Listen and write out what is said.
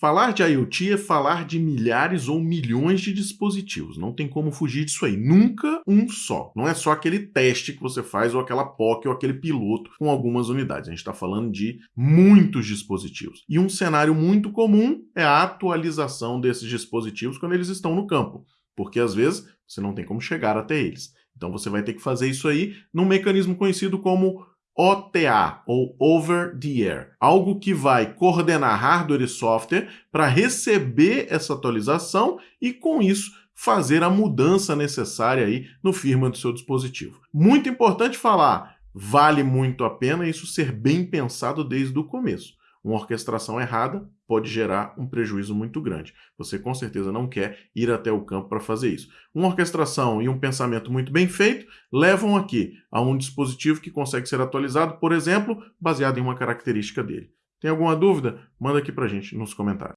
Falar de IoT é falar de milhares ou milhões de dispositivos. Não tem como fugir disso aí. Nunca um só. Não é só aquele teste que você faz ou aquela POC ou aquele piloto com algumas unidades. A gente está falando de muitos dispositivos. E um cenário muito comum é a atualização desses dispositivos quando eles estão no campo. Porque às vezes você não tem como chegar até eles. Então você vai ter que fazer isso aí num mecanismo conhecido como OTA, ou Over the Air, algo que vai coordenar hardware e software para receber essa atualização e, com isso, fazer a mudança necessária aí no firmware do seu dispositivo. Muito importante falar, vale muito a pena isso ser bem pensado desde o começo. Uma orquestração errada pode gerar um prejuízo muito grande. Você com certeza não quer ir até o campo para fazer isso. Uma orquestração e um pensamento muito bem feito levam aqui a um dispositivo que consegue ser atualizado, por exemplo, baseado em uma característica dele. Tem alguma dúvida? Manda aqui para a gente nos comentários.